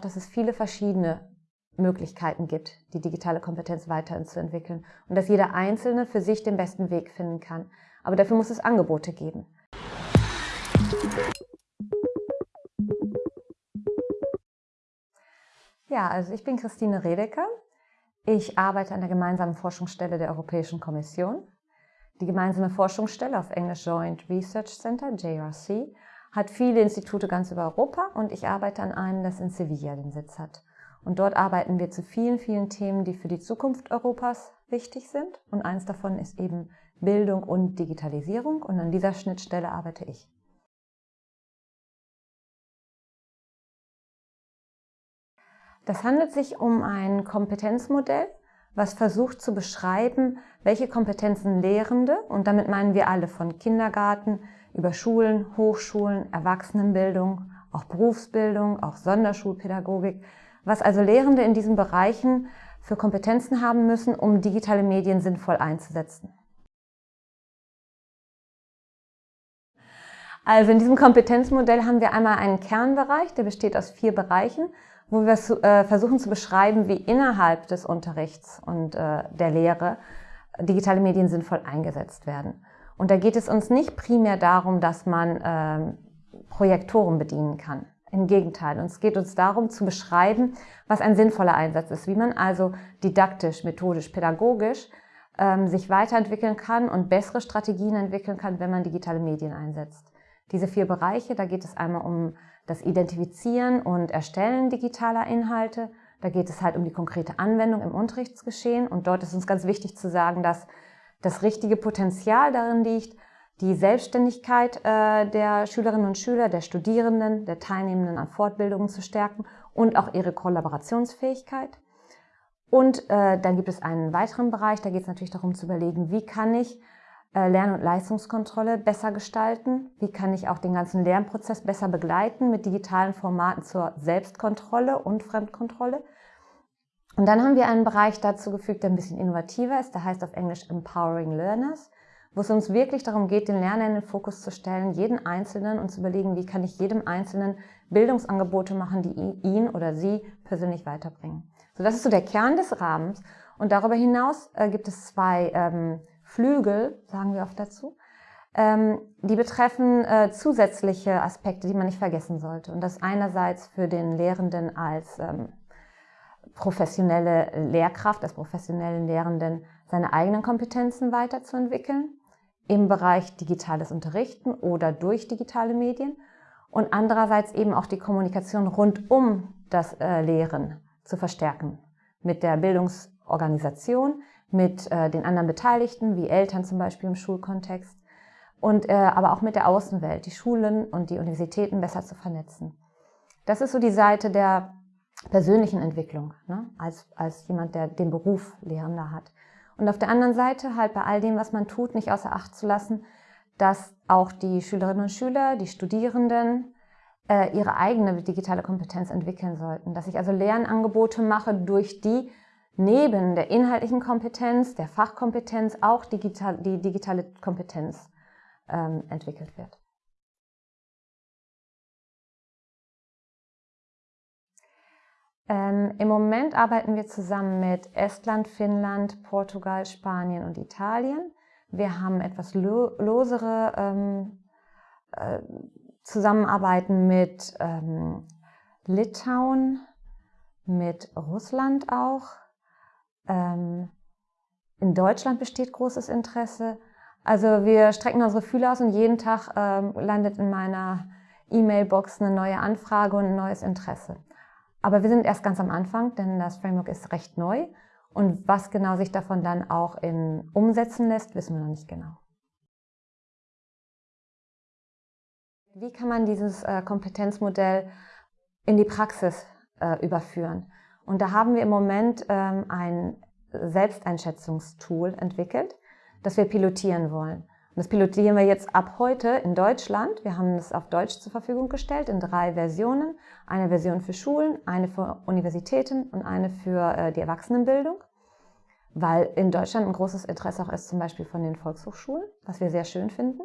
dass es viele verschiedene Möglichkeiten gibt, die digitale Kompetenz weiterzuentwickeln und dass jeder Einzelne für sich den besten Weg finden kann. Aber dafür muss es Angebote geben. Ja, also ich bin Christine Redeker. Ich arbeite an der gemeinsamen Forschungsstelle der Europäischen Kommission. Die gemeinsame Forschungsstelle auf Englisch Joint Research Center, JRC, hat viele Institute ganz über Europa und ich arbeite an einem, das in Sevilla den Sitz hat. Und dort arbeiten wir zu vielen, vielen Themen, die für die Zukunft Europas wichtig sind. Und eins davon ist eben Bildung und Digitalisierung. Und an dieser Schnittstelle arbeite ich. Das handelt sich um ein Kompetenzmodell, was versucht zu beschreiben, welche Kompetenzen Lehrende, und damit meinen wir alle von Kindergarten über Schulen, Hochschulen, Erwachsenenbildung, auch Berufsbildung, auch Sonderschulpädagogik, was also Lehrende in diesen Bereichen für Kompetenzen haben müssen, um digitale Medien sinnvoll einzusetzen. Also in diesem Kompetenzmodell haben wir einmal einen Kernbereich, der besteht aus vier Bereichen, wo wir äh, versuchen zu beschreiben, wie innerhalb des Unterrichts und äh, der Lehre digitale Medien sinnvoll eingesetzt werden. Und da geht es uns nicht primär darum, dass man ähm, Projektoren bedienen kann. Im Gegenteil, uns geht uns darum zu beschreiben, was ein sinnvoller Einsatz ist, wie man also didaktisch, methodisch, pädagogisch ähm, sich weiterentwickeln kann und bessere Strategien entwickeln kann, wenn man digitale Medien einsetzt. Diese vier Bereiche, da geht es einmal um das Identifizieren und Erstellen digitaler Inhalte, da geht es halt um die konkrete Anwendung im Unterrichtsgeschehen und dort ist uns ganz wichtig zu sagen, dass das richtige Potenzial darin liegt, die Selbstständigkeit äh, der Schülerinnen und Schüler, der Studierenden, der Teilnehmenden an Fortbildungen zu stärken und auch ihre Kollaborationsfähigkeit. Und äh, dann gibt es einen weiteren Bereich, da geht es natürlich darum zu überlegen, wie kann ich äh, Lern- und Leistungskontrolle besser gestalten, wie kann ich auch den ganzen Lernprozess besser begleiten mit digitalen Formaten zur Selbstkontrolle und Fremdkontrolle. Und dann haben wir einen Bereich dazu gefügt, der ein bisschen innovativer ist, der heißt auf Englisch Empowering Learners wo es uns wirklich darum geht, den Lerner in den Fokus zu stellen, jeden Einzelnen und zu überlegen, wie kann ich jedem Einzelnen Bildungsangebote machen, die ihn oder sie persönlich weiterbringen. So, das ist so der Kern des Rahmens. Und darüber hinaus äh, gibt es zwei ähm, Flügel, sagen wir oft dazu, ähm, die betreffen äh, zusätzliche Aspekte, die man nicht vergessen sollte. Und das einerseits für den Lehrenden als ähm, professionelle Lehrkraft, als professionellen Lehrenden seine eigenen Kompetenzen weiterzuentwickeln im Bereich digitales Unterrichten oder durch digitale Medien und andererseits eben auch die Kommunikation rund um das äh, Lehren zu verstärken mit der Bildungsorganisation, mit äh, den anderen Beteiligten, wie Eltern zum Beispiel im Schulkontext und äh, aber auch mit der Außenwelt, die Schulen und die Universitäten besser zu vernetzen. Das ist so die Seite der persönlichen Entwicklung, ne? als, als jemand, der den Beruf Lehrender hat. Und auf der anderen Seite halt bei all dem, was man tut, nicht außer Acht zu lassen, dass auch die Schülerinnen und Schüler, die Studierenden äh, ihre eigene digitale Kompetenz entwickeln sollten. Dass ich also Lernangebote mache, durch die neben der inhaltlichen Kompetenz, der Fachkompetenz auch digital, die digitale Kompetenz ähm, entwickelt wird. Ähm, Im Moment arbeiten wir zusammen mit Estland, Finnland, Portugal, Spanien und Italien. Wir haben etwas lo losere ähm, äh, Zusammenarbeiten mit ähm, Litauen, mit Russland auch. Ähm, in Deutschland besteht großes Interesse. Also wir strecken unsere Fühler aus und jeden Tag ähm, landet in meiner E-Mail-Box eine neue Anfrage und ein neues Interesse. Aber wir sind erst ganz am Anfang, denn das Framework ist recht neu. Und was genau sich davon dann auch in umsetzen lässt, wissen wir noch nicht genau. Wie kann man dieses äh, Kompetenzmodell in die Praxis äh, überführen? Und da haben wir im Moment ähm, ein Selbsteinschätzungstool entwickelt, das wir pilotieren wollen. Und das pilotieren wir jetzt ab heute in Deutschland. Wir haben es auf Deutsch zur Verfügung gestellt in drei Versionen. Eine Version für Schulen, eine für Universitäten und eine für äh, die Erwachsenenbildung. Weil in Deutschland ein großes Interesse auch ist zum Beispiel von den Volkshochschulen, was wir sehr schön finden.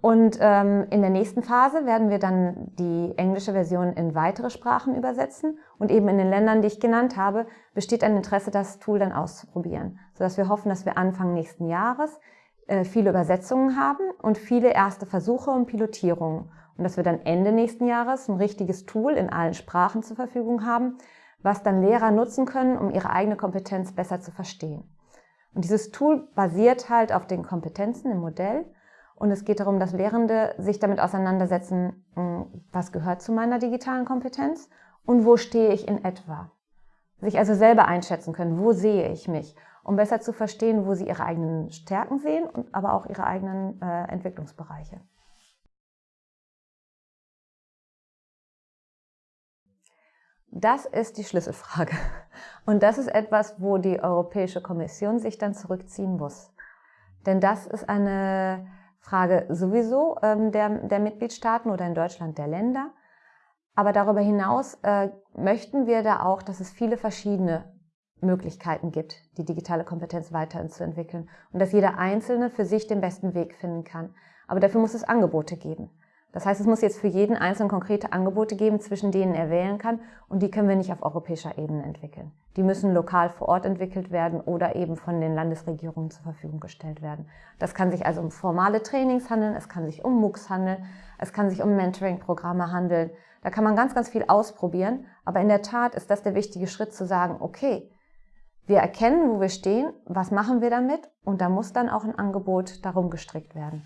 Und ähm, in der nächsten Phase werden wir dann die englische Version in weitere Sprachen übersetzen. Und eben in den Ländern, die ich genannt habe, besteht ein Interesse, das Tool dann auszuprobieren, sodass wir hoffen, dass wir Anfang nächsten Jahres viele Übersetzungen haben und viele erste Versuche und Pilotierungen. Und dass wir dann Ende nächsten Jahres ein richtiges Tool in allen Sprachen zur Verfügung haben, was dann Lehrer nutzen können, um ihre eigene Kompetenz besser zu verstehen. Und dieses Tool basiert halt auf den Kompetenzen im Modell und es geht darum, dass Lehrende sich damit auseinandersetzen, hm, was gehört zu meiner digitalen Kompetenz und wo stehe ich in etwa. Sich also selber einschätzen können, wo sehe ich mich, um besser zu verstehen, wo sie ihre eigenen Stärken sehen, und aber auch ihre eigenen äh, Entwicklungsbereiche. Das ist die Schlüsselfrage. Und das ist etwas, wo die Europäische Kommission sich dann zurückziehen muss. Denn das ist eine Frage sowieso ähm, der, der Mitgliedstaaten oder in Deutschland der Länder. Aber darüber hinaus äh, möchten wir da auch, dass es viele verschiedene Möglichkeiten gibt, die digitale Kompetenz weiterzuentwickeln und dass jeder Einzelne für sich den besten Weg finden kann. Aber dafür muss es Angebote geben. Das heißt, es muss jetzt für jeden Einzelnen konkrete Angebote geben, zwischen denen er wählen kann und die können wir nicht auf europäischer Ebene entwickeln. Die müssen lokal vor Ort entwickelt werden oder eben von den Landesregierungen zur Verfügung gestellt werden. Das kann sich also um formale Trainings handeln, es kann sich um MOOCs handeln, es kann sich um Mentoring-Programme handeln. Da kann man ganz, ganz viel ausprobieren, aber in der Tat ist das der wichtige Schritt zu sagen, okay, wir erkennen, wo wir stehen, was machen wir damit und da muss dann auch ein Angebot darum gestrickt werden.